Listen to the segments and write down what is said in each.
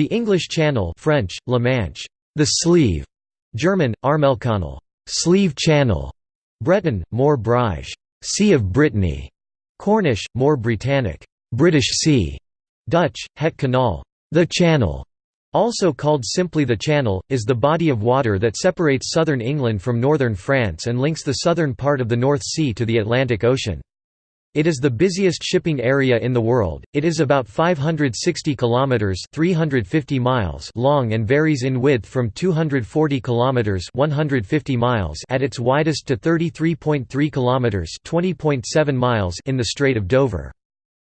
The English Channel French, La Manche, the sleeve, German, Armelkanal, sleeve channel, Breton, More Brige, Sea of Brittany, Cornish, More Britannic, British Sea, Dutch, Het Kanaal, the Channel, also called simply the Channel, is the body of water that separates southern England from northern France and links the southern part of the North Sea to the Atlantic Ocean. It is the busiest shipping area in the world. It is about 560 kilometers (350 miles) long and varies in width from 240 kilometers (150 miles) at its widest to 33.3 kilometers (20.7 miles) in the Strait of Dover.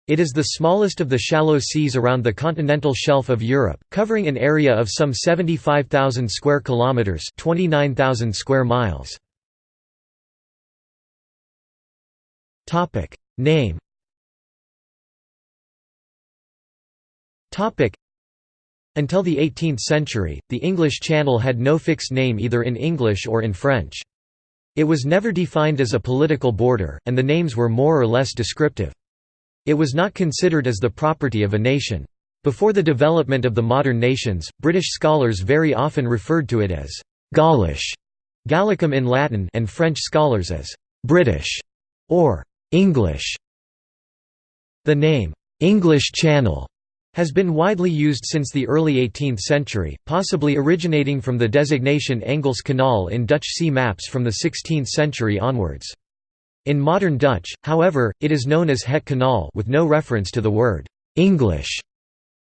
It is the smallest of the shallow seas around the continental shelf of Europe, covering an area of some 75,000 square kilometers (29,000 square miles). Topic: Name Until the 18th century, the English Channel had no fixed name either in English or in French. It was never defined as a political border, and the names were more or less descriptive. It was not considered as the property of a nation. Before the development of the modern nations, British scholars very often referred to it as «Gaulish» Gallicum in Latin and French scholars as «British» or English. The name, English Channel, has been widely used since the early 18th century, possibly originating from the designation Engels Kanaal in Dutch sea maps from the 16th century onwards. In modern Dutch, however, it is known as Het Kanaal with no reference to the word English.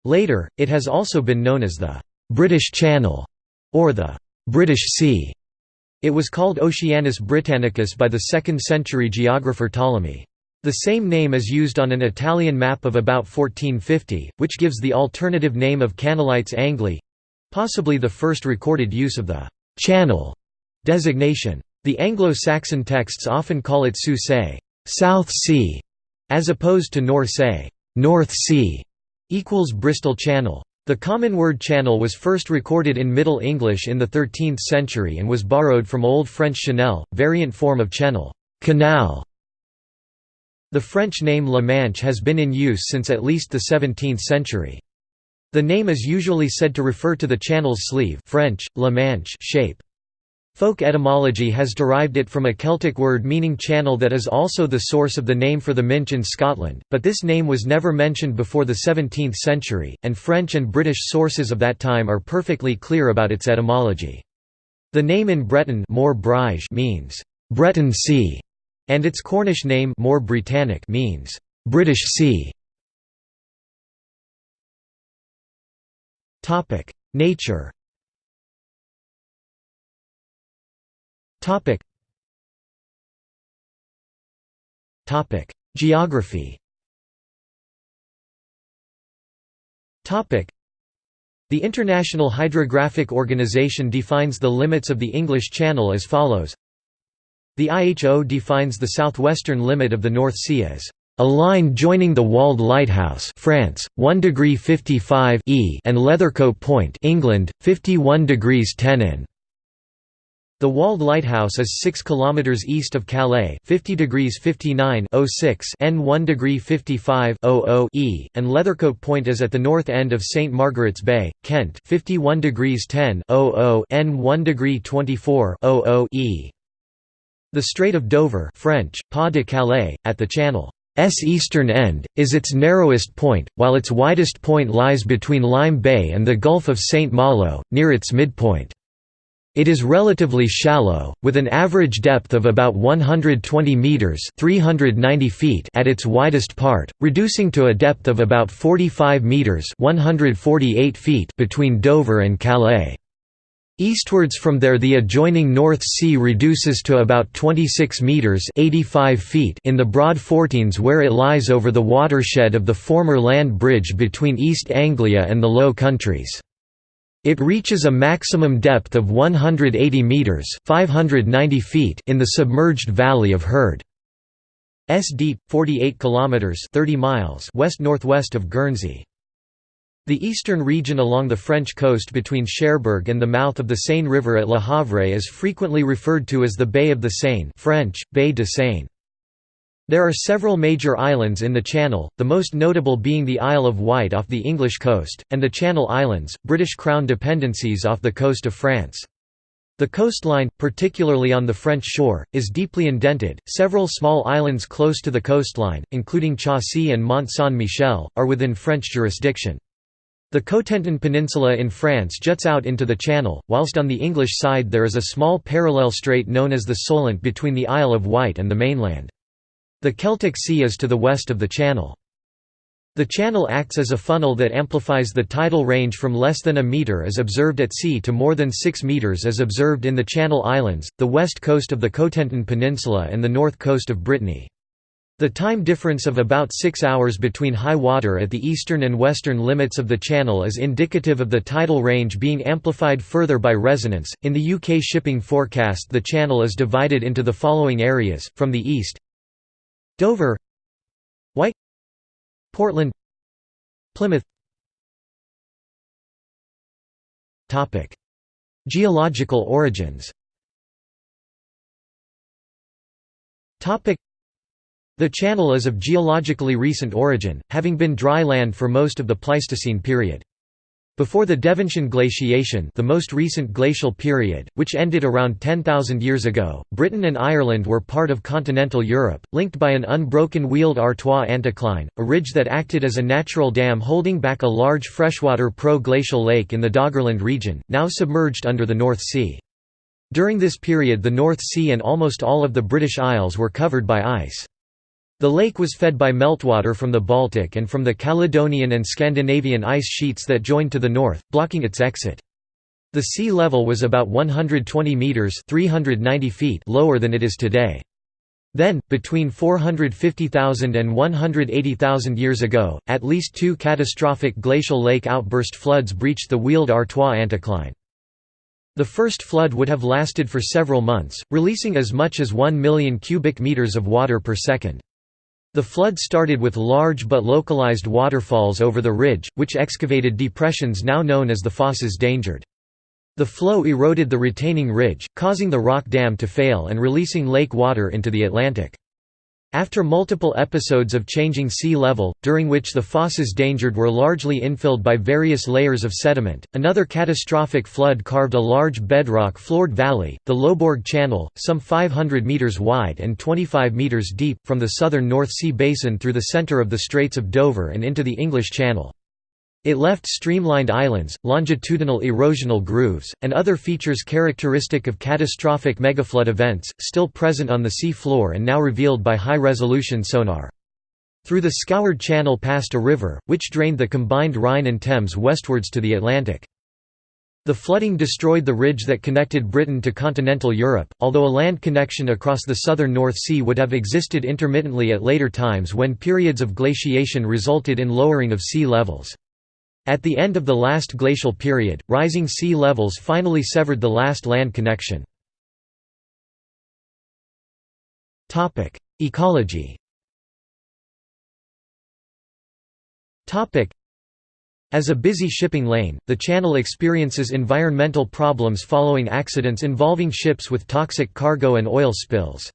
Later, it has also been known as the British Channel or the British Sea. It was called Oceanus Britannicus by the 2nd century geographer Ptolemy. The same name is used on an Italian map of about 1450, which gives the alternative name of Canalites Angli—possibly the first recorded use of the «channel» designation. The Anglo-Saxon texts often call it Su South Sea", as opposed to Nor Se North Sea", equals Bristol Channel. The common word channel was first recorded in Middle English in the 13th century and was borrowed from Old French chanel, variant form of channel canal". The French name La Manche has been in use since at least the 17th century. The name is usually said to refer to the channel's sleeve French, La Manche shape. Folk etymology has derived it from a Celtic word meaning channel that is also the source of the name for the Minch in Scotland, but this name was never mentioned before the 17th century, and French and British sources of that time are perfectly clear about its etymology. The name in Breton means, Breton Sea, and its Cornish name Britannic means, British Sea. Nature Topic. Topic: Geography. Topic: The International Hydrographic Organization defines the limits of the English Channel as follows. The IHO defines the southwestern limit of the North Sea as a line joining the Walde lighthouse France 1 degree 55 E and Leathercote Point England 51 degrees 10 in the Walde lighthouse is 6 km east of Calais 50 degrees 59 06 N 1 degree 55 00 E, and Leathercote Point is at the north end of St Margaret's Bay, Kent 51 degrees 10 00 N 1 degree 24 00 E. The Strait of Dover French, Pas de Calais, at the Channel's eastern end, is its narrowest point, while its widest point lies between Lyme Bay and the Gulf of St Malo, near its midpoint. It is relatively shallow, with an average depth of about 120 meters (390 feet) at its widest part, reducing to a depth of about 45 meters (148 feet) between Dover and Calais. Eastwards from there the adjoining North Sea reduces to about 26 metres 85 feet in the Broad Fourteens where it lies over the watershed of the former land bridge between East Anglia and the Low Countries. It reaches a maximum depth of 180 meters (590 feet) in the submerged valley of Herd. S deep, 48 kilometers (30 miles) west-northwest of Guernsey. The eastern region along the French coast between Cherbourg and the mouth of the Seine River at Le Havre is frequently referred to as the Bay of the Seine French, Baie de Seine. There are several major islands in the Channel, the most notable being the Isle of Wight off the English coast, and the Channel Islands, British Crown dependencies off the coast of France. The coastline, particularly on the French shore, is deeply indented. Several small islands close to the coastline, including Chausey and Mont Saint Michel, are within French jurisdiction. The Cotentin Peninsula in France juts out into the Channel, whilst on the English side there is a small parallel strait known as the Solent between the Isle of Wight and the mainland. The Celtic Sea is to the west of the channel. The channel acts as a funnel that amplifies the tidal range from less than a metre as observed at sea to more than 6 metres as observed in the Channel Islands, the west coast of the Cotentin Peninsula and the north coast of Brittany. The time difference of about six hours between high water at the eastern and western limits of the channel is indicative of the tidal range being amplified further by resonance. In the UK shipping forecast, the channel is divided into the following areas from the east Dover Wight Portland Plymouth. Topic. Geological origins. Topic. The channel is of geologically recent origin, having been dry land for most of the Pleistocene period. Before the Devensian glaciation the most recent glacial period, which ended around 10,000 years ago, Britain and Ireland were part of continental Europe, linked by an unbroken Weald Artois anticline, a ridge that acted as a natural dam holding back a large freshwater pro-glacial lake in the Doggerland region, now submerged under the North Sea. During this period the North Sea and almost all of the British Isles were covered by ice. The lake was fed by meltwater from the Baltic and from the Caledonian and Scandinavian ice sheets that joined to the north, blocking its exit. The sea level was about 120 metres 390 feet lower than it is today. Then, between 450,000 and 180,000 years ago, at least two catastrophic glacial lake outburst floods breached the Weald Artois anticline. The first flood would have lasted for several months, releasing as much as 1 million cubic meters of water per second. The flood started with large but localized waterfalls over the ridge, which excavated depressions now known as the Fosses Dangeard. The flow eroded the retaining ridge, causing the rock dam to fail and releasing lake water into the Atlantic. After multiple episodes of changing sea level, during which the fosses Dangeard were largely infilled by various layers of sediment, another catastrophic flood carved a large bedrock-floored valley, the Lobourg Channel, some 500 metres wide and 25 metres deep, from the southern North Sea basin through the centre of the Straits of Dover and into the English Channel. It left streamlined islands, longitudinal erosional grooves, and other features characteristic of catastrophic megaflood events, still present on the sea floor and now revealed by high-resolution sonar. Through the scoured channel passed a river, which drained the combined Rhine and Thames westwards to the Atlantic. The flooding destroyed the ridge that connected Britain to continental Europe, although a land connection across the southern North Sea would have existed intermittently at later times when periods of glaciation resulted in lowering of sea levels. At the end of the last glacial period, rising sea levels finally severed the last land connection. Ecology as a busy shipping lane, the channel experiences environmental problems following accidents involving ships with toxic cargo and oil spills.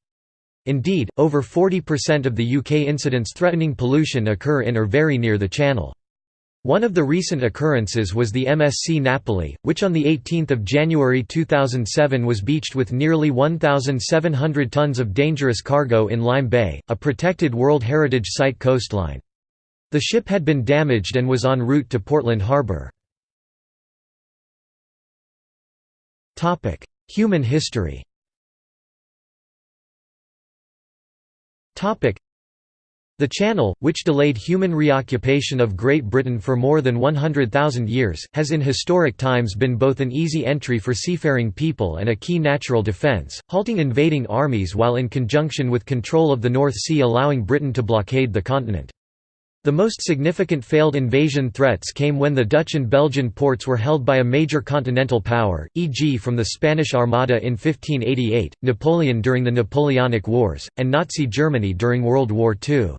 Indeed, over 40% of the UK incidents threatening pollution occur in or very near the channel. One of the recent occurrences was the MSC Napoli, which on 18 January 2007 was beached with nearly 1,700 tons of dangerous cargo in Lyme Bay, a protected World Heritage Site coastline. The ship had been damaged and was en route to Portland Harbour. Human history the Channel, which delayed human reoccupation of Great Britain for more than 100,000 years, has in historic times been both an easy entry for seafaring people and a key natural defence, halting invading armies while in conjunction with control of the North Sea allowing Britain to blockade the continent. The most significant failed invasion threats came when the Dutch and Belgian ports were held by a major continental power, e.g. from the Spanish Armada in 1588, Napoleon during the Napoleonic Wars, and Nazi Germany during World War II.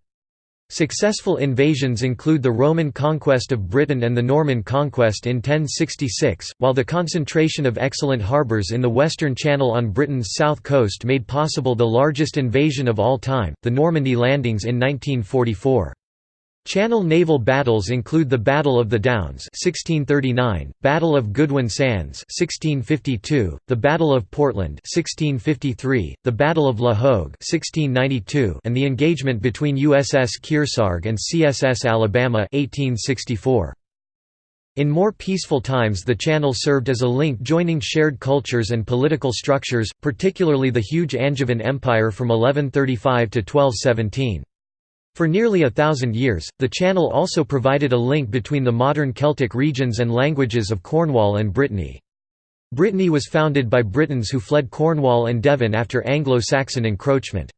Successful invasions include the Roman conquest of Britain and the Norman conquest in 1066, while the concentration of excellent harbours in the Western Channel on Britain's south coast made possible the largest invasion of all time, the Normandy landings in 1944. Channel naval battles include the Battle of the Downs 1639, Battle of Goodwin Sands 1652, the Battle of Portland 1653, the Battle of La Hogue 1692, and the engagement between USS Kearsarge and CSS Alabama 1864. In more peaceful times the channel served as a link joining shared cultures and political structures, particularly the huge Angevin Empire from 1135 to 1217. For nearly a thousand years, the channel also provided a link between the modern Celtic regions and languages of Cornwall and Brittany. Brittany was founded by Britons who fled Cornwall and Devon after Anglo-Saxon encroachment.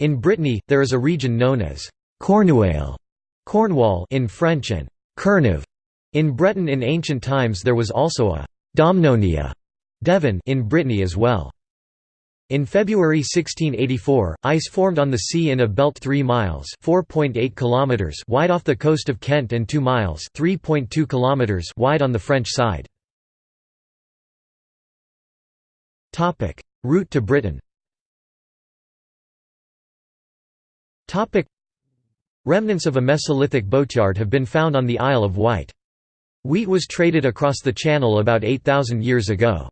In Brittany, there is a region known as Cornouaille Cornwall in French and Kerniv in Breton in ancient times there was also a Domnonia Devon in Brittany as well. In February 1684, ice formed on the sea in a belt 3 miles kilometers wide off the coast of Kent and 2 miles kilometers wide on the French side. Route to Britain Remnants of a Mesolithic boatyard have been found on the Isle of Wight. Wheat was traded across the Channel about 8,000 years ago.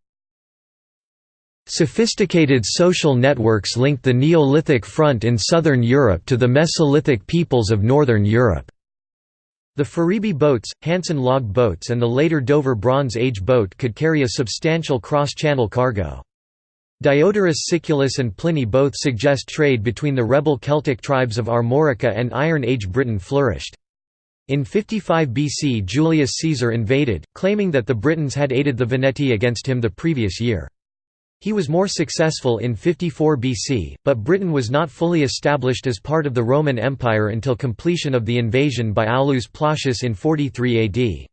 Sophisticated social networks linked the Neolithic front in southern Europe to the Mesolithic peoples of northern Europe. The Ferriby boats, Hanson log boats and the later Dover Bronze Age boat could carry a substantial cross-channel cargo. Diodorus Siculus and Pliny both suggest trade between the rebel Celtic tribes of Armorica and Iron Age Britain flourished. In 55 BC Julius Caesar invaded, claiming that the Britons had aided the Veneti against him the previous year. He was more successful in 54 BC, but Britain was not fully established as part of the Roman Empire until completion of the invasion by Aulus Plautius in 43 AD.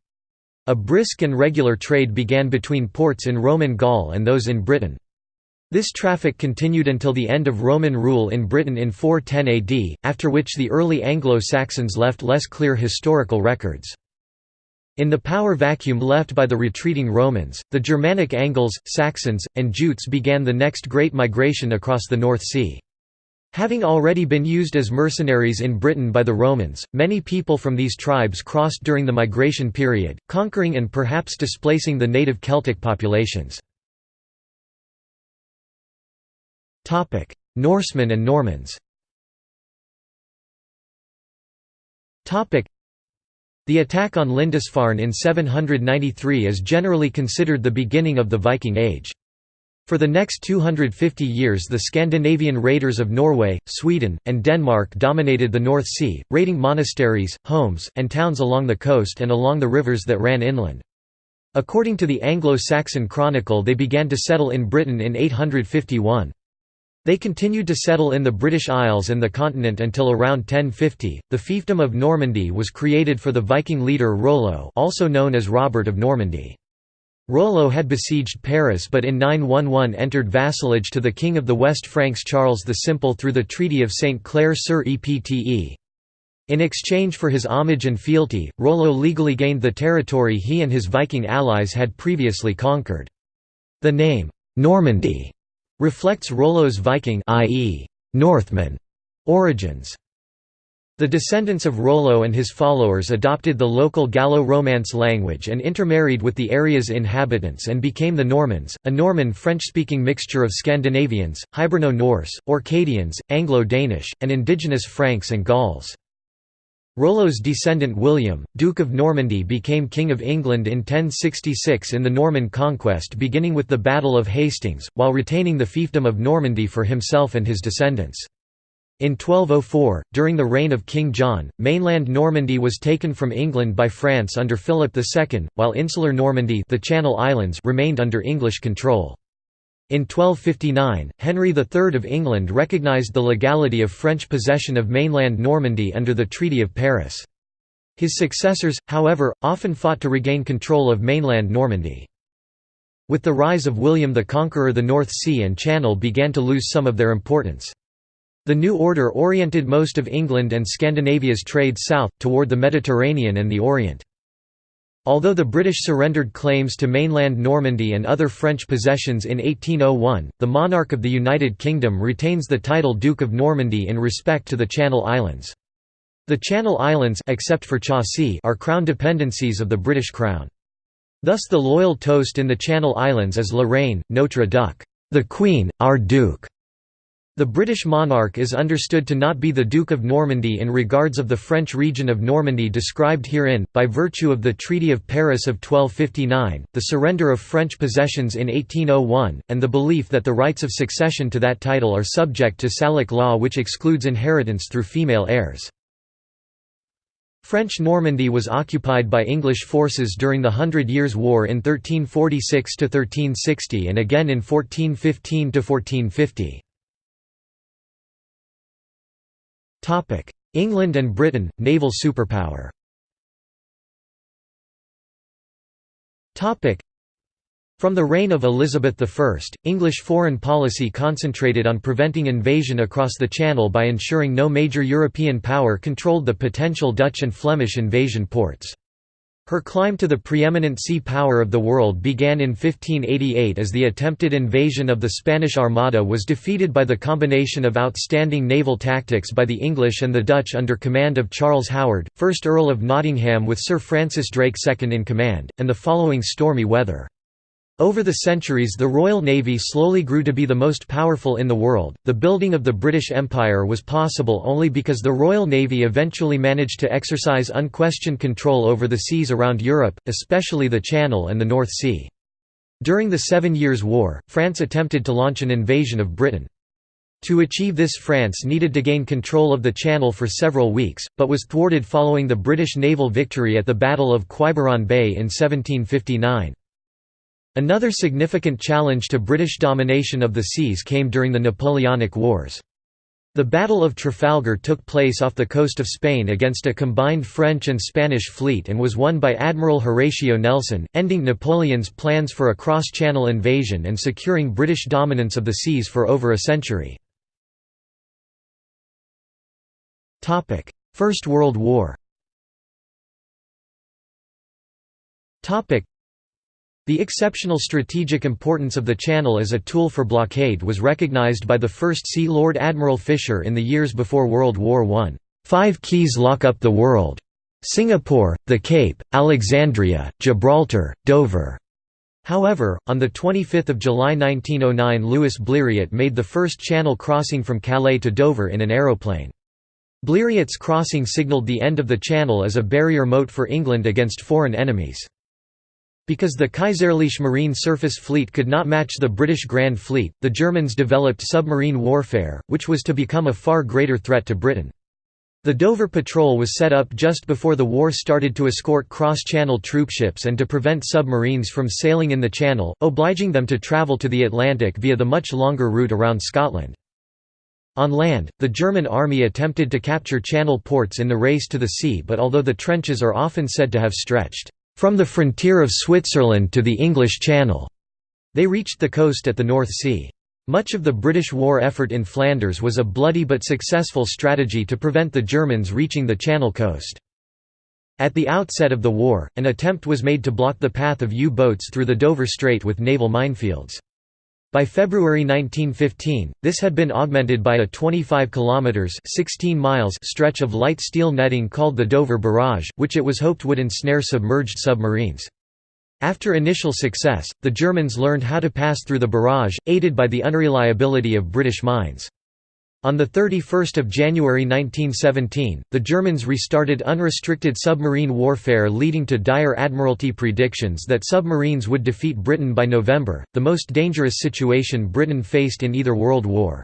A brisk and regular trade began between ports in Roman Gaul and those in Britain. This traffic continued until the end of Roman rule in Britain in 410 AD, after which the early Anglo-Saxons left less clear historical records. In the power vacuum left by the retreating Romans, the Germanic Angles, Saxons, and Jutes began the next great migration across the North Sea. Having already been used as mercenaries in Britain by the Romans, many people from these tribes crossed during the migration period, conquering and perhaps displacing the native Celtic populations. Norsemen and Normans the attack on Lindisfarne in 793 is generally considered the beginning of the Viking Age. For the next 250 years the Scandinavian raiders of Norway, Sweden, and Denmark dominated the North Sea, raiding monasteries, homes, and towns along the coast and along the rivers that ran inland. According to the Anglo-Saxon Chronicle they began to settle in Britain in 851. They continued to settle in the British Isles and the continent until around 1050. The fiefdom of Normandy was created for the Viking leader Rollo, also known as Robert of Normandy. Rollo had besieged Paris but in 911 entered vassalage to the king of the West Franks Charles the Simple through the Treaty of St. Clair sur Epte. In exchange for his homage and fealty, Rollo legally gained the territory he and his Viking allies had previously conquered. The name, Normandy, reflects Rollo's Viking i.e., Northman origins. The descendants of Rollo and his followers adopted the local Gallo-Romance language and intermarried with the area's inhabitants and became the Normans, a Norman French-speaking mixture of Scandinavians, Hiberno-Norse, Orcadians, Anglo-Danish, and indigenous Franks and Gauls. Rollo's descendant William, Duke of Normandy became King of England in 1066 in the Norman conquest beginning with the Battle of Hastings, while retaining the fiefdom of Normandy for himself and his descendants. In 1204, during the reign of King John, mainland Normandy was taken from England by France under Philip II, while insular Normandy the Channel Islands remained under English control. In 1259, Henry III of England recognised the legality of French possession of mainland Normandy under the Treaty of Paris. His successors, however, often fought to regain control of mainland Normandy. With the rise of William the Conqueror the North Sea and Channel began to lose some of their importance. The new order oriented most of England and Scandinavia's trade south, toward the Mediterranean and the Orient. Although the British surrendered claims to mainland Normandy and other French possessions in 1801, the monarch of the United Kingdom retains the title Duke of Normandy in respect to the Channel Islands. The Channel Islands except for Chausey are crown dependencies of the British Crown. Thus the loyal toast in the Channel Islands is La Reine, Notre Duc, the Queen, our Duke. The British monarch is understood to not be the Duke of Normandy in regards of the French region of Normandy described herein, by virtue of the Treaty of Paris of 1259, the surrender of French possessions in 1801, and the belief that the rights of succession to that title are subject to Salic law which excludes inheritance through female heirs. French Normandy was occupied by English forces during the Hundred Years' War in 1346–1360 and again in 1415–1450. England and Britain, naval superpower. From the reign of Elizabeth I, English foreign policy concentrated on preventing invasion across the Channel by ensuring no major European power controlled the potential Dutch and Flemish invasion ports. Her climb to the preeminent sea power of the world began in 1588 as the attempted invasion of the Spanish Armada was defeated by the combination of outstanding naval tactics by the English and the Dutch under command of Charles Howard, 1st Earl of Nottingham with Sir Francis Drake second in command, and the following stormy weather. Over the centuries the Royal Navy slowly grew to be the most powerful in the world. The building of the British Empire was possible only because the Royal Navy eventually managed to exercise unquestioned control over the seas around Europe, especially the Channel and the North Sea. During the Seven Years' War, France attempted to launch an invasion of Britain. To achieve this France needed to gain control of the Channel for several weeks, but was thwarted following the British naval victory at the Battle of Quiberon Bay in 1759. Another significant challenge to British domination of the seas came during the Napoleonic Wars. The Battle of Trafalgar took place off the coast of Spain against a combined French and Spanish fleet and was won by Admiral Horatio Nelson, ending Napoleon's plans for a cross-channel invasion and securing British dominance of the seas for over a century. First World War the exceptional strategic importance of the Channel as a tool for blockade was recognized by the First Sea Lord Admiral Fisher in the years before World War I. Five keys lock up the world. Singapore, the Cape, Alexandria, Gibraltar, Dover. However, on 25 July 1909 Louis Blériot made the first channel crossing from Calais to Dover in an aeroplane. Blériot's crossing signalled the end of the channel as a barrier moat for England against foreign enemies. Because the Kaiserliche Marine Surface Fleet could not match the British Grand Fleet, the Germans developed submarine warfare, which was to become a far greater threat to Britain. The Dover Patrol was set up just before the war started to escort cross-channel troopships and to prevent submarines from sailing in the channel, obliging them to travel to the Atlantic via the much longer route around Scotland. On land, the German army attempted to capture channel ports in the race to the sea but although the trenches are often said to have stretched from the frontier of Switzerland to the English Channel. They reached the coast at the North Sea. Much of the British war effort in Flanders was a bloody but successful strategy to prevent the Germans reaching the Channel coast. At the outset of the war, an attempt was made to block the path of U-boats through the Dover Strait with naval minefields. By February 1915, this had been augmented by a 25 kilometers (16 miles) stretch of light steel netting called the Dover Barrage, which it was hoped would ensnare submerged submarines. After initial success, the Germans learned how to pass through the barrage, aided by the unreliability of British mines. On 31 January 1917, the Germans restarted unrestricted submarine warfare leading to dire Admiralty predictions that submarines would defeat Britain by November, the most dangerous situation Britain faced in either World War.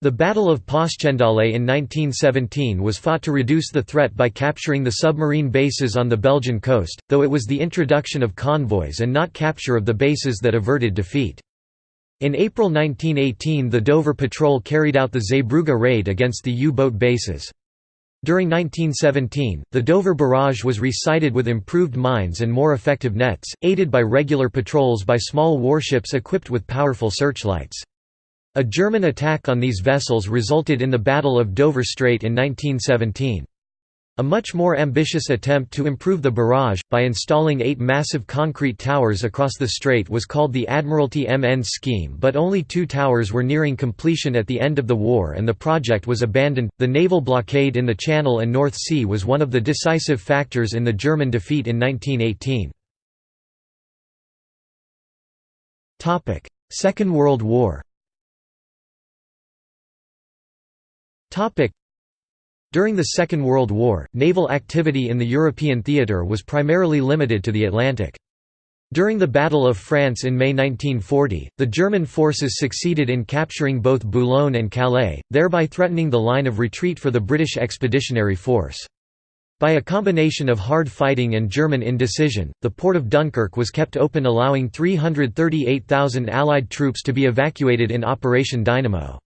The Battle of Passchendaele in 1917 was fought to reduce the threat by capturing the submarine bases on the Belgian coast, though it was the introduction of convoys and not capture of the bases that averted defeat. In April 1918 the Dover Patrol carried out the Zeebrugge raid against the U-boat bases. During 1917, the Dover Barrage was resited with improved mines and more effective nets, aided by regular patrols by small warships equipped with powerful searchlights. A German attack on these vessels resulted in the Battle of Dover Strait in 1917. A much more ambitious attempt to improve the barrage, by installing eight massive concrete towers across the strait was called the Admiralty MN scheme but only two towers were nearing completion at the end of the war and the project was abandoned. The naval blockade in the Channel and North Sea was one of the decisive factors in the German defeat in 1918. Second World War during the Second World War, naval activity in the European theatre was primarily limited to the Atlantic. During the Battle of France in May 1940, the German forces succeeded in capturing both Boulogne and Calais, thereby threatening the line of retreat for the British Expeditionary Force. By a combination of hard fighting and German indecision, the port of Dunkirk was kept open allowing 338,000 Allied troops to be evacuated in Operation Dynamo.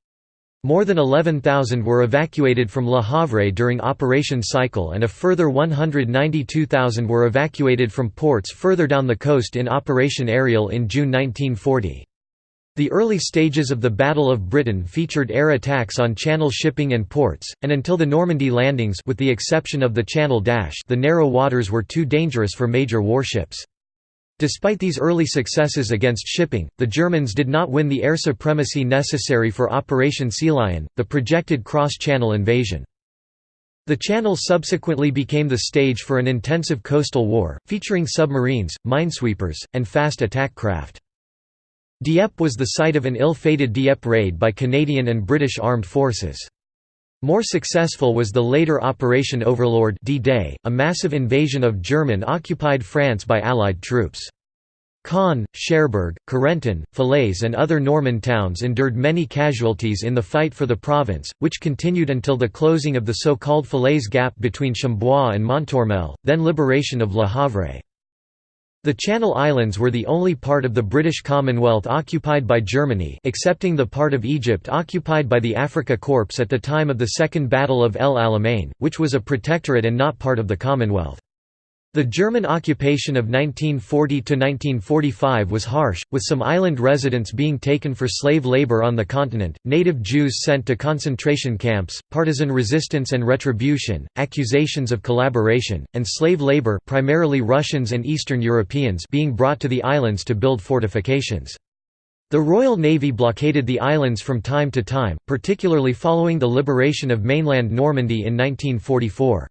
More than 11,000 were evacuated from Le Havre during Operation Cycle and a further 192,000 were evacuated from ports further down the coast in Operation Aerial in June 1940. The early stages of the Battle of Britain featured air attacks on Channel shipping and ports, and until the Normandy landings with the exception of the Channel Dash the narrow waters were too dangerous for major warships. Despite these early successes against shipping, the Germans did not win the air supremacy necessary for Operation Sealion, the projected cross-channel invasion. The Channel subsequently became the stage for an intensive coastal war, featuring submarines, minesweepers, and fast attack craft. Dieppe was the site of an ill-fated Dieppe raid by Canadian and British armed forces. More successful was the later Operation Overlord D-Day, a massive invasion of German-occupied France by Allied troops. Caen, Cherbourg, Carentan, Falaise and other Norman towns endured many casualties in the fight for the province, which continued until the closing of the so-called Falaise Gap between Chambois and Montormel, then liberation of Le Havre. The Channel Islands were the only part of the British Commonwealth occupied by Germany excepting the part of Egypt occupied by the Afrika Korps at the time of the Second Battle of El Alamein, which was a protectorate and not part of the Commonwealth. The German occupation of 1940–1945 was harsh, with some island residents being taken for slave labor on the continent, native Jews sent to concentration camps, partisan resistance and retribution, accusations of collaboration, and slave labor primarily Russians and Eastern Europeans being brought to the islands to build fortifications. The Royal Navy blockaded the islands from time to time, particularly following the liberation of mainland Normandy in 1944.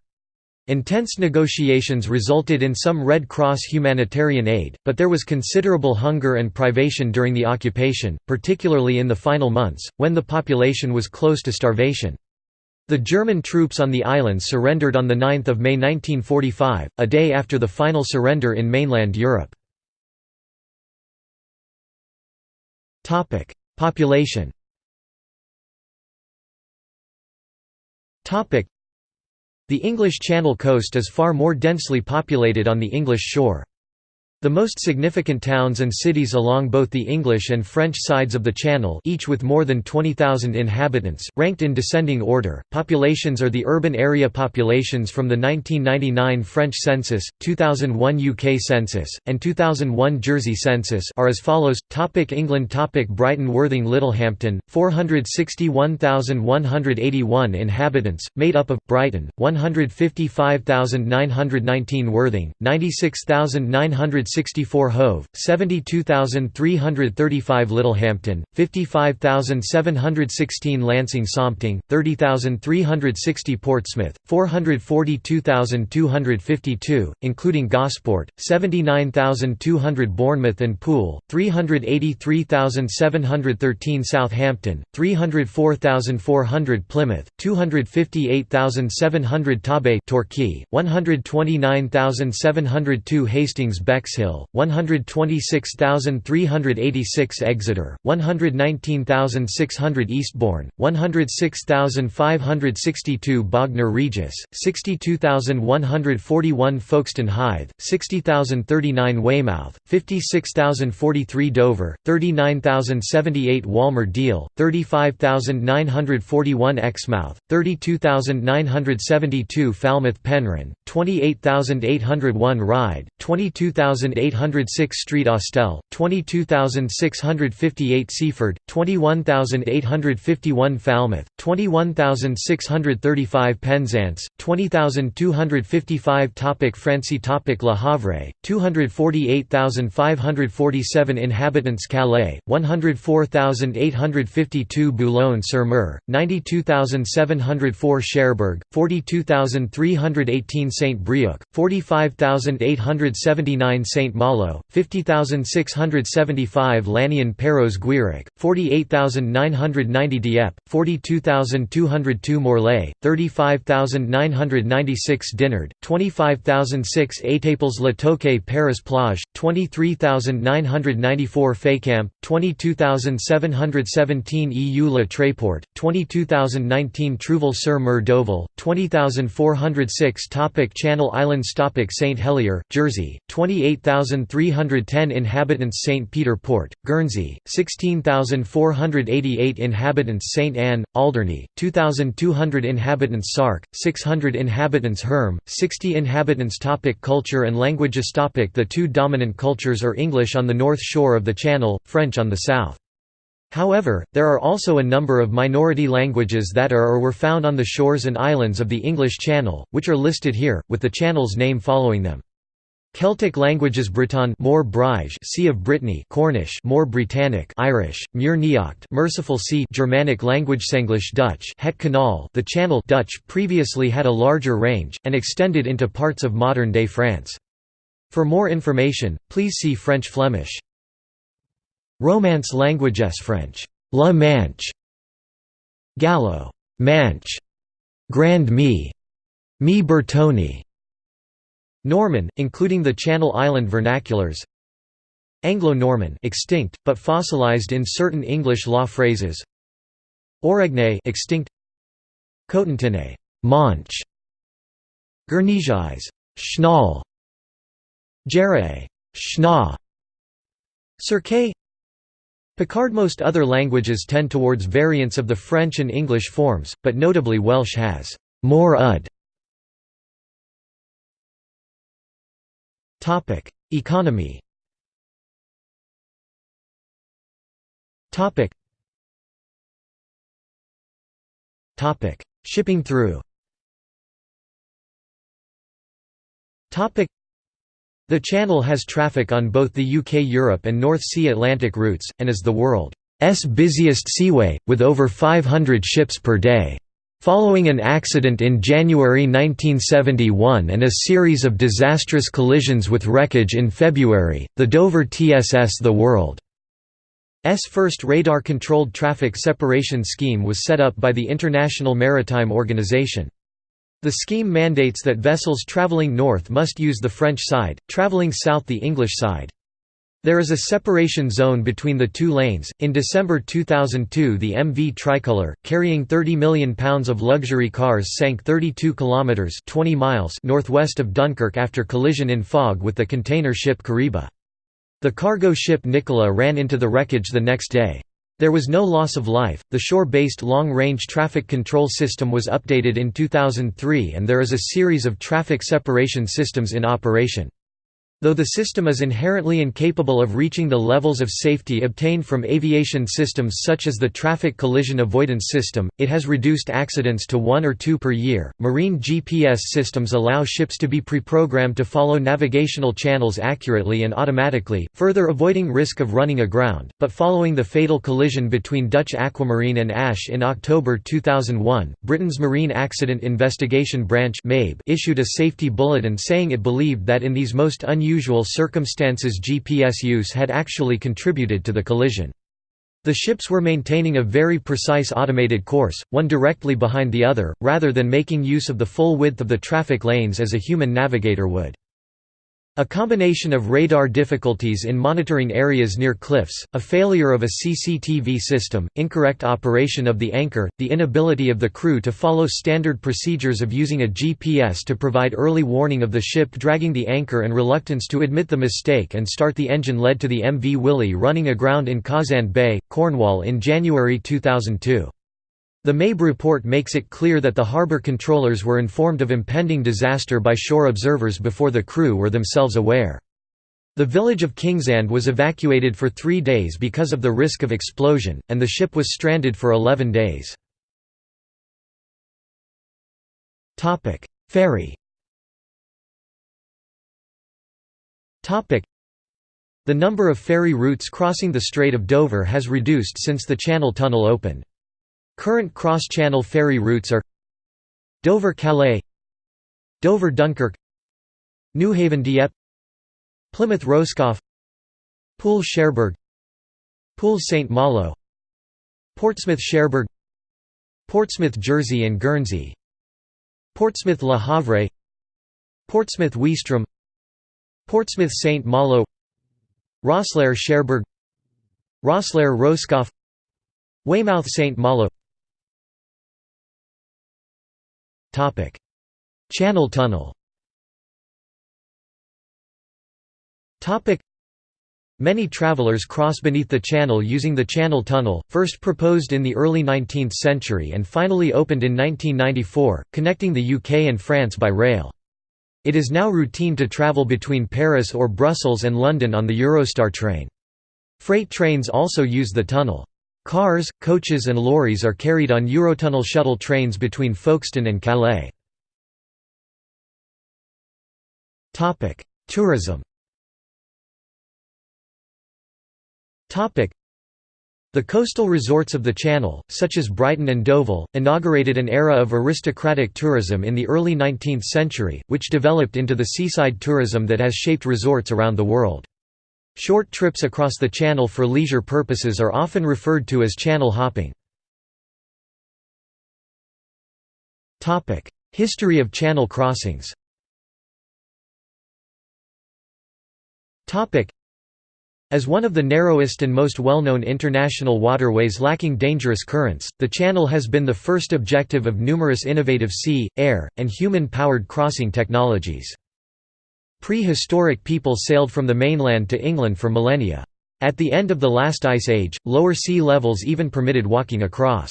Intense negotiations resulted in some Red Cross humanitarian aid, but there was considerable hunger and privation during the occupation, particularly in the final months, when the population was close to starvation. The German troops on the islands surrendered on 9 May 1945, a day after the final surrender in mainland Europe. Population the English Channel coast is far more densely populated on the English shore. The most significant towns and cities along both the English and French sides of the Channel each with more than 20,000 inhabitants, ranked in descending order. Populations are the urban area populations from the 1999 French census, 2001 UK census, and 2001 Jersey census are as follows. Topic England Topic Brighton Worthing Littlehampton, 461,181 inhabitants, made up of, Brighton, 155,919 Worthing, 96,900 64 Hove, 72,335 Littlehampton, 55,716 Lancing Sompting, 30,360 Portsmouth, 442,252, including Gosport, 79,200 Bournemouth and Poole, 383,713 Southampton, 304,400 Plymouth, 258,700 Torbay Torquay, 129,702 Hastings Bexhill Hill, 126,386 Exeter, 119,600 Eastbourne, 106,562 Bognor Regis, 62,141 Folkestone Hythe, 60,039 Weymouth, 56,043 Dover, 39,078 Walmer Deal, 35,941 Exmouth, 32,972 Falmouth Penryn, 28,801 Ryde, 22,000 22806 Street Austell, 22658 Seaford, 21851 Falmouth, 21635 Penzance, 20255 Topic Francy Topic Le Havre, 248,547 Inhabitants Calais, 104,852 Boulogne-sur-Mer, 92,704 Cherbourg, 42,318 Saint-Brieuc, 45,879 Saint-Malo, 50,675 Lannion Perros Guirec, 48,990 Dieppe, 42,202 Morlaix, 35,996 Dinard, 25,006 Étaples Le Touquet Paris Plage, 23,994 Fécamp, 22,717 EU La Tréport, 22,019 Trouville-sur-Mer Deauville, 20,406 Topic Channel Islands Topic St Helier, Jersey, 28,310 inhabitants St Peter Port, Guernsey, 16,488 inhabitants St Anne, Alderney, 2,200 inhabitants Sark, 600 inhabitants Herm, 60 inhabitants Topic Culture and languages Topic The two dominant cultures are English on the north shore of the Channel, French on the south. However, there are also a number of minority languages that are or were found on the shores and islands of the English Channel, which are listed here, with the channel's name following them. Celtic languages Breton more Brige Sea of Brittany Cornish more Britannic Irish Muir Neocht Merciful Sea Germanic language English Dutch Het Kanaal the Channel Dutch previously had a larger range and extended into parts of modern-day France. For more information, please see French Flemish. Romance languages French. La Manche. Gallo. Manche. Grand Mi. Mi Bertoni Norman, including the Channel Island vernaculars. Anglo-Norman extinct, but fossilized in certain English law phrases. Aurigné extinct. Cotentinais Manche. Guernesais Schnall. Jarraet Schna Cirque Picard Most other languages tend towards variants of the French and English forms, but notably Welsh has more ud. Topic: Economy. Topic. Topic: Shipping through. Topic. The channel has traffic on both the UK-Europe and North Sea Atlantic routes, and is the world's busiest seaway, with over 500 ships per day. Following an accident in January 1971 and a series of disastrous collisions with wreckage in February, the Dover TSS the world's first radar-controlled traffic separation scheme was set up by the International Maritime Organization. The scheme mandates that vessels traveling north must use the French side, traveling south the English side. There is a separation zone between the two lanes. In December 2002, the MV Tricolor, carrying 30 million pounds of luxury cars, sank 32 kilometers (20 miles) northwest of Dunkirk after collision in fog with the container ship Kariba. The cargo ship Nicola ran into the wreckage the next day. There was no loss of life. The shore-based long-range traffic control system was updated in 2003 and there is a series of traffic separation systems in operation. Though the system is inherently incapable of reaching the levels of safety obtained from aviation systems such as the Traffic Collision Avoidance System, it has reduced accidents to one or two per year. Marine GPS systems allow ships to be pre-programmed to follow navigational channels accurately and automatically, further avoiding risk of running aground. But following the fatal collision between Dutch Aquamarine and Ash in October 2001, Britain's Marine Accident Investigation Branch issued a safety bulletin saying it believed that in these most unusual unusual circumstances GPS use had actually contributed to the collision. The ships were maintaining a very precise automated course, one directly behind the other, rather than making use of the full width of the traffic lanes as a human navigator would. A combination of radar difficulties in monitoring areas near cliffs, a failure of a CCTV system, incorrect operation of the anchor, the inability of the crew to follow standard procedures of using a GPS to provide early warning of the ship dragging the anchor and reluctance to admit the mistake and start the engine led to the MV Willy running aground in Cawsand Bay, Cornwall in January 2002. The MAIB report makes it clear that the harbour controllers were informed of impending disaster by shore observers before the crew were themselves aware. The village of Kingsand was evacuated for three days because of the risk of explosion, and the ship was stranded for 11 days. Ferry The number of ferry routes crossing the Strait of Dover has reduced since the Channel Tunnel opened. Current cross-channel ferry routes are Dover-Calais Dover-Dunkirk Newhaven-Dieppe Plymouth Roscoff Poole Cherbourg Poole St Malo Portsmouth Cherbourg Portsmouth Jersey and Guernsey Portsmouth Le Havre Portsmouth Ouistreham Portsmouth St Malo Rosslare Cherbourg Rosslare Roscoff Weymouth St Malo Channel Tunnel Many travelers cross beneath the channel using the Channel Tunnel, first proposed in the early 19th century and finally opened in 1994, connecting the UK and France by rail. It is now routine to travel between Paris or Brussels and London on the Eurostar train. Freight trains also use the tunnel. Cars, coaches and lorries are carried on Eurotunnel shuttle trains between Folkestone and Calais. Tourism The coastal resorts of the Channel, such as Brighton and Deauville, inaugurated an era of aristocratic tourism in the early 19th century, which developed into the seaside tourism that has shaped resorts around the world. Short trips across the Channel for leisure purposes are often referred to as channel hopping. History of channel crossings as one of the narrowest and most well-known international waterways lacking dangerous currents, the Channel has been the first objective of numerous innovative sea, air, and human-powered crossing technologies. Prehistoric people sailed from the mainland to England for millennia. At the end of the last ice age, lower sea levels even permitted walking across.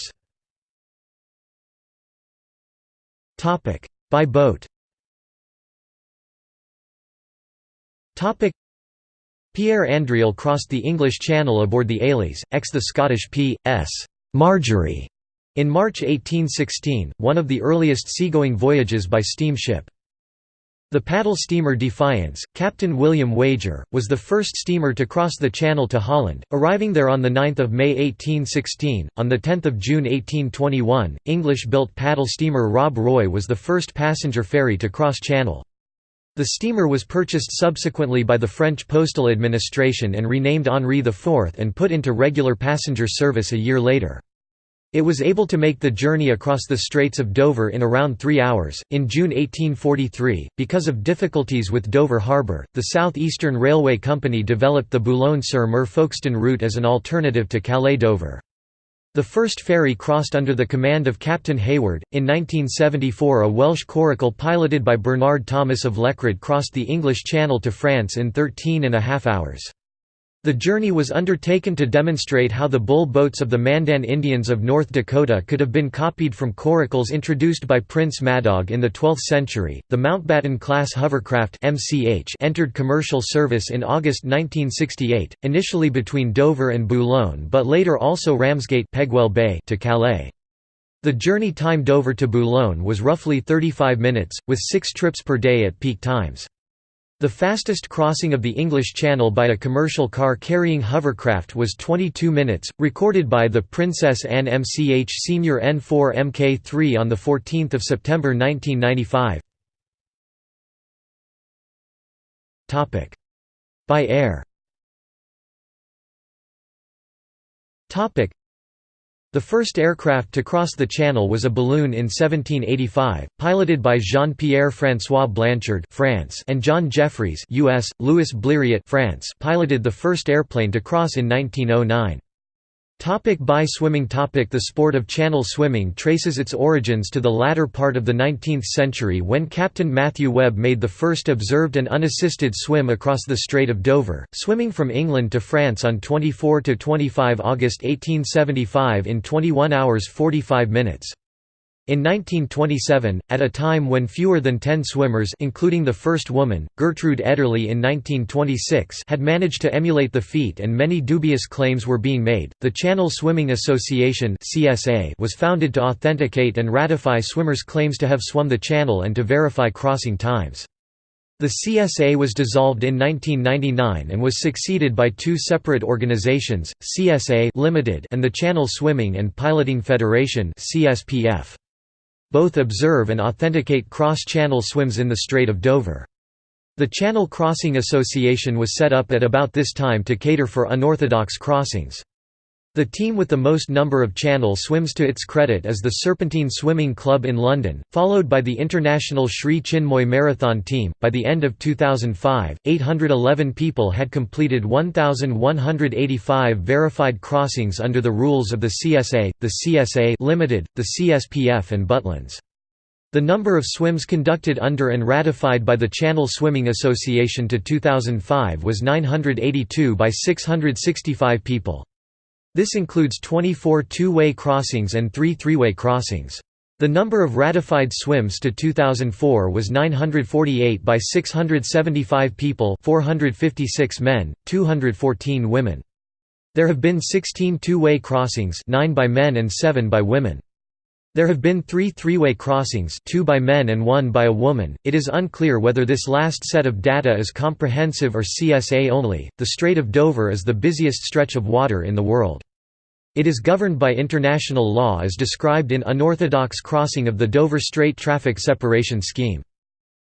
By boat Pierre Andriel crossed the English Channel aboard the Élise, ex the Scottish P.S. Margery, in March 1816, one of the earliest seagoing voyages by steamship. The paddle steamer Defiance, Captain William Wager, was the first steamer to cross the Channel to Holland, arriving there on 9 May 1816. On 10 June 1821, English-built paddle steamer Rob Roy was the first passenger ferry to cross Channel. The steamer was purchased subsequently by the French postal administration and renamed Henri IV and put into regular passenger service a year later. It was able to make the journey across the Straits of Dover in around three hours. In June 1843, because of difficulties with Dover Harbour, the South Eastern Railway Company developed the Boulogne-sur-Mer Folkestone route as an alternative to Calais-Dover. The first ferry crossed under the command of Captain Hayward. In 1974, a Welsh coracle piloted by Bernard Thomas of Llechryd crossed the English Channel to France in 13 and a half hours. The journey was undertaken to demonstrate how the bull boats of the Mandan Indians of North Dakota could have been copied from coracles introduced by Prince Madog in the 12th century. The Mountbatten class hovercraft (MCH) entered commercial service in August 1968, initially between Dover and Boulogne, but later also Ramsgate Pegwell Bay to Calais. The journey time Dover to Boulogne was roughly 35 minutes, with six trips per day at peak times. The fastest crossing of the English Channel by a commercial car carrying hovercraft was 22 minutes, recorded by the Princess Anne MCH Senior N4 Mk3 on 14 September 1995. By air the first aircraft to cross the Channel was a balloon in 1785, piloted by Jean-Pierre François Blanchard France and John Jeffries US, Louis Blériot France piloted the first airplane to cross in 1909. Topic by swimming topic The sport of channel swimming traces its origins to the latter part of the 19th century when Captain Matthew Webb made the first observed and unassisted swim across the Strait of Dover, swimming from England to France on 24–25 August 1875 in 21 hours 45 minutes. In 1927, at a time when fewer than ten swimmers including the first woman, Gertrude Ederle in 1926 had managed to emulate the feat and many dubious claims were being made, the Channel Swimming Association was founded to authenticate and ratify swimmers' claims to have swum the channel and to verify crossing times. The CSA was dissolved in 1999 and was succeeded by two separate organizations, CSA Limited and the Channel Swimming and Piloting Federation CSPF both observe and authenticate cross-channel swims in the Strait of Dover. The Channel Crossing Association was set up at about this time to cater for unorthodox crossings. The team with the most number of channel swims to its credit is the Serpentine Swimming Club in London, followed by the International Sri Chinmoy Marathon Team. By the end of 2005, 811 people had completed 1,185 verified crossings under the rules of the CSA, the CSA Limited, the CSPF, and Butlins. The number of swims conducted under and ratified by the Channel Swimming Association to 2005 was 982 by 665 people. This includes 24 two-way crossings and three three-way crossings. The number of ratified swims to 2004 was 948 by 675 people 456 men, 214 women. There have been 16 two-way crossings 9 by men and 7 by women. There have been three three-way crossings two by men and one by a woman. It is unclear whether this last set of data is comprehensive or CSA only. The Strait of Dover is the busiest stretch of water in the world. It is governed by international law as described in Unorthodox Crossing of the Dover Strait Traffic Separation Scheme.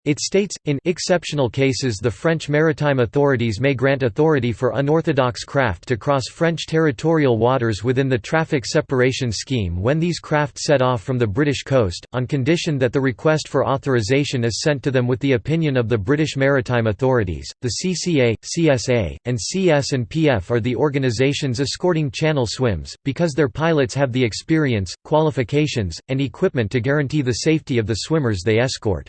It states, in exceptional cases the French maritime authorities may grant authority for unorthodox craft to cross French territorial waters within the traffic separation scheme when these craft set off from the British coast, on condition that the request for authorization is sent to them with the opinion of the British maritime authorities. The CCA, CSA, and CS and PF are the organisations escorting channel swims, because their pilots have the experience, qualifications, and equipment to guarantee the safety of the swimmers they escort.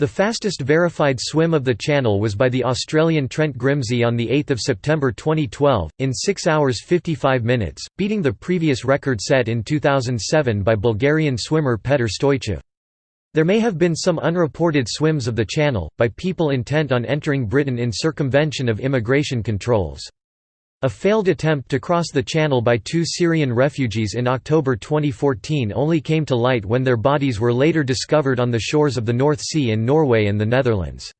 The fastest verified swim of the channel was by the Australian Trent Grimsey on 8 September 2012, in 6 hours 55 minutes, beating the previous record set in 2007 by Bulgarian swimmer Petar Stoychev. There may have been some unreported swims of the channel, by people intent on entering Britain in circumvention of immigration controls. A failed attempt to cross the channel by two Syrian refugees in October 2014 only came to light when their bodies were later discovered on the shores of the North Sea in Norway and the Netherlands.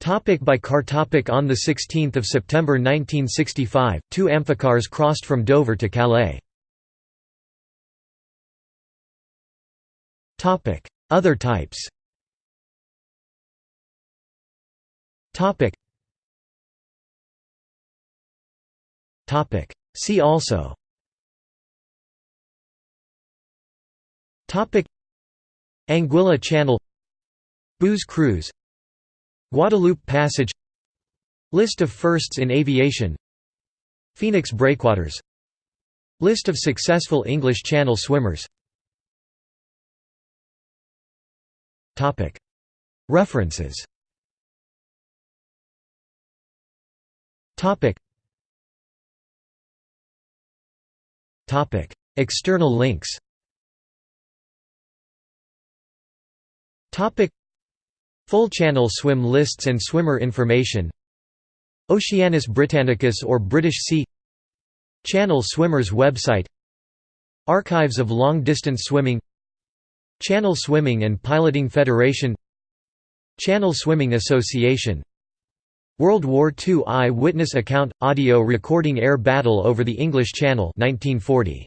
Topic by car topic On 16 September 1965, two amphicars crossed from Dover to Calais. Other types See also. Anguilla Channel. Booze Cruise. Guadeloupe Passage. List of firsts in aviation. Phoenix Breakwaters. List of successful English Channel swimmers. References External links. Full channel swim lists and swimmer information. Oceanus Britannicus or British Sea. Channel Swimmers website. Archives of long-distance swimming. Channel Swimming and Piloting Federation. Channel Swimming Association World War II eye-witness account – audio recording air battle over the English Channel 1940.